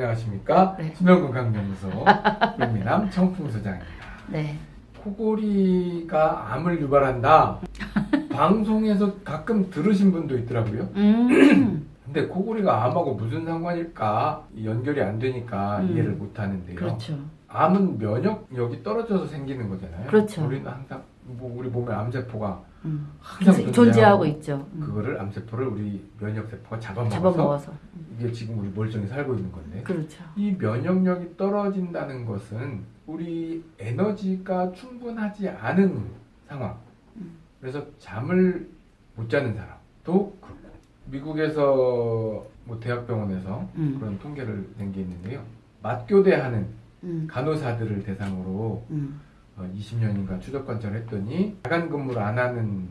안녕하십니까 네. 수면건강연구소 윤미남 청풍소장입니다. 네. 코골이가 암을 유발한다. 방송에서 가끔 들으신 분도 있더라고요. 음. 근데 코골이가 암하고 무슨 상관일까 연결이 안 되니까 음. 이해를 못 하는데요. 그렇죠. 암은 면역력이 떨어져서 생기는 거잖아요. 그렇죠. 우리는 항상 뭐 우리 몸에 암세포가 음. 항상 존재하고 있죠. 음. 그거를 암세포를 우리 면역세포가 잡아먹어서 잡아먹어서. 이게 지금 우리 멀쩡히 살고 있는 건데 그렇죠. 이 면역력이 떨어진다는 것은 우리 에너지가 충분하지 않은 상황. 음. 그래서 잠을 못 자는 사람도 그렇고 미국에서 뭐 대학병원에서 음. 그런 통계를 낸 게 있는데요. 맞교대하는 음. 간호사들을 대상으로 20년인가 추적 관찰을 했더니 야간 근무를 안 하는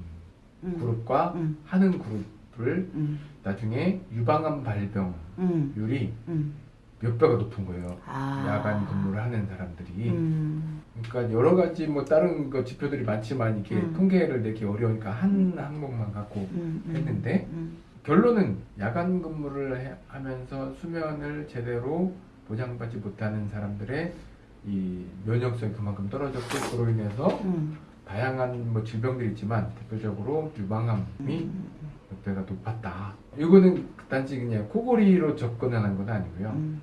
음. 그룹과 음. 하는 그룹을 음. 나중에 유방암 발병률이 음. 음. 몇 배가 높은 거예요. 아. 야간 근무를 하는 사람들이. 음. 그러니까 여러 가지 뭐 다른 거 지표들이 많지만 이게 음. 통계를 내기 어려우니까 한 항목만 갖고. 했는데 음. 결론은 야간 근무를 해- 하면서 수면을 제대로 보장받지 못하는 사람들의 이 면역성이 그만큼 떨어졌고 그로 인해서 음. 다양한 뭐 질병들이 있지만 대표적으로 유방암이 음. 몇 배가 높았다. 이거는 단지 그냥 코골이로 접근하는 건 아니고요. 음.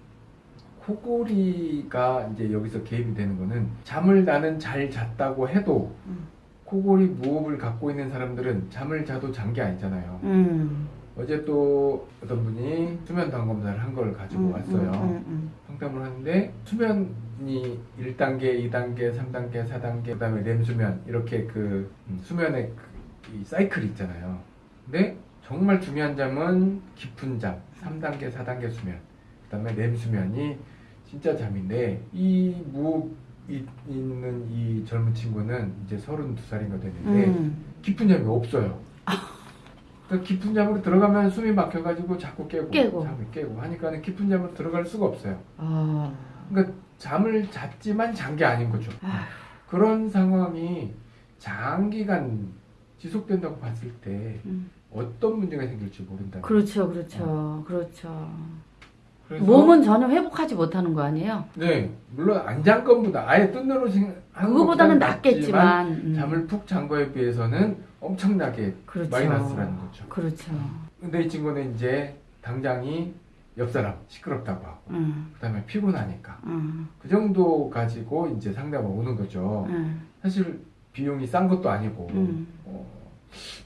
코골이가 이제 여기서 개입이 되는 거는 잠을 나는 잘 잤다고 해도 음. 코골이 무호흡을 갖고 있는 사람들은 잠을 자도 잔 게 아니잖아요. 음. 어제 또 어떤 분이 수면 당 검사를 한 걸 가지고 음. 왔어요. 상담을 하는데 수면 이 1단계, 2단계, 3단계, 4단계, 그 다음에 렘 수면 이렇게 그 음, 수면의 그, 이 사이클이 있잖아요. 근데 정말 중요한 잠은 깊은 잠, 3단계, 4단계 수면. 그 다음에 렘 수면이 진짜 잠인데 이 무이 있는 이 젊은 친구는 이제 32살인가 됐는데 음. 깊은 잠이 없어요. 그 깊은 잠으로 들어가면 숨이 막혀가지고 자꾸 깨고, 깨고. 잠이 깨고 하니까는 깊은 잠으로 들어갈 수가 없어요. 아. 그러니까 잠을 잤지만 잔 게 아닌 거죠. 아휴. 그런 상황이 장기간 지속된다고 봤을 때 음. 어떤 문제가 생길지 모른다. 그렇죠. 그렇죠. 그렇죠. 그래서 몸은 전혀 회복하지 못하는 거 아니에요? 네 물론 안 잔 것보다 아예 뜬 눈으로 생- 하는 그거보다는 낫겠지만 음. 잠을 푹 잔 거에 비해서는 엄청나게 그렇죠. 마이너스라는 거죠. 그렇죠. 근데 이 친구는 이제 당장이 옆 사람 시끄럽다고 하고 음. 그다음에 피곤하니까 음. 그 정도 가지고 이제 상담을 오는 거죠. 음. 사실 비용이 싼 것도 아니고 음. 어,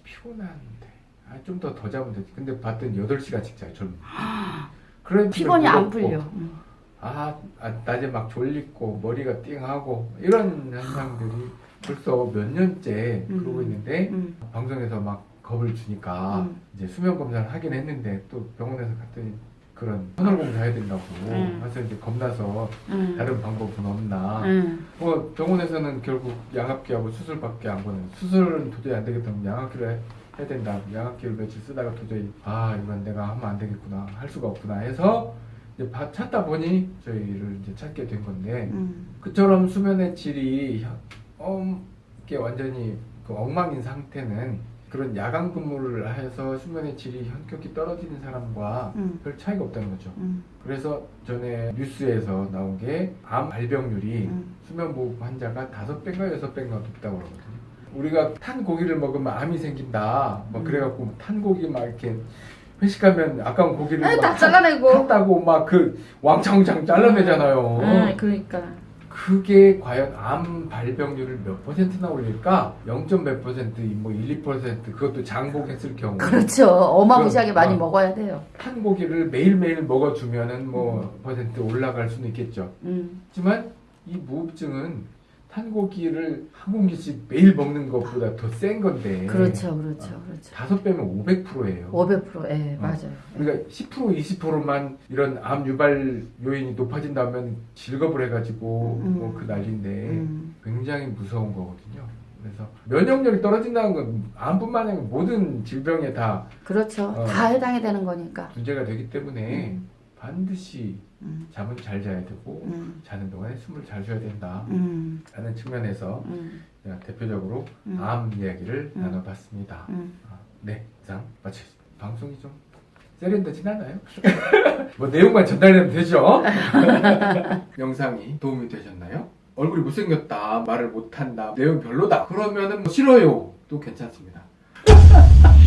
피곤한데 아, 좀 더더 자면 되지. 근데 봤더니 8시간씩 자요. 젊은. 그래 피곤이 안 풀려. 음. 아, 아, 낮에 막 졸리고 머리가 띵하고 이런 현상들이 벌써 몇 년째 음. 그러고 있는데 음. 방송에서 막 겁을 주니까 음. 이제 수면 검사를 하긴 했는데 또 병원에서 갔더니 그런 선월 검사해야 된다고 음. 그래서 이제 겁나서 음. 다른 방법은 없나 음. 뭐 병원에서는 결국 양압기하고 수술밖에 안 보는 수술은 도저히 안 되겠다면 양압기를 해- 해야 된다 양압기를 며칠 쓰다가 도저히 아 이건 내가 하면 안 되겠구나 할 수가 없구나 해서 이제 바- 찾다 보니 저희를 이제 찾게 된 건데 음. 그처럼 수면의 질이 현- 어, 이게 완전히 그 엉망인 상태는 그런 야간 근무를 해서 수면의 질이 현격히 떨어지는 사람과 음. 별 차이가 없다는 거죠. 음. 그래서 전에 뉴스에서 나온 게 암 발병률이 음. 수면무호흡 환자가 다섯 배인가 여섯 배인가 높다고 그러거든요. 우리가 탄 고기를 먹으면 암이 생긴다. 막 음. 그래갖고 탄 고기 막 이렇게 회식하면 아까운 고기를 아니, 막다 잘라내고. 탔다고 막 그 왕창왕창 잘라내잖아요. 음, 그러니까. 그게 과연 암 발병률을 몇 퍼센트나 올릴까? 0. 몇 퍼센트, 뭐 1, 2% 그것도 장복했을 경우 그렇죠. 어마무시하게 그- 많이 어. 먹어야 돼요. 탄 고기를 매일매일 먹어주면은 뭐 퍼센트 올라갈 수는 있겠죠. 음. 하지만 이 무흡증은 탄 고기를 한 공기씩 매일 먹는 것보다 더 센 건데 그렇죠. 그렇죠. 그렇죠. 다섯 배면 500%예요. 500%. 예, 어. 맞아요. 그러니까 10% 20%만 이런 암 유발 요인이 높아진다면 질겁을 해가지고 음. 뭐그 난리인데 음. 굉장히 무서운 거거든요. 그래서 면역력이 떨어진다는 건 암뿐만 아니라 모든 질병에 다 그렇죠. 어. 다 해당이 되는 거니까. 문제가 되기 때문에 음. 반드시 음. 잠은 잘 자야 되고 음. 자는 동안에 숨을 잘 쉬어야 된다. 음. 라는 측면에서 음. 대표적으로 음. 암 이야기를 음. 나눠봤습니다. 음. 아, 네, 이상 마치겠습니다. 방송이 좀 세련되진 않아요. 뭐 내용만 전달되면 되죠. 영상이 도움이 되셨나요? 얼굴이 못생겼다, 말을 못한다, 내용 별로다. 그러면은 뭐 싫어요. 도 괜찮습니다.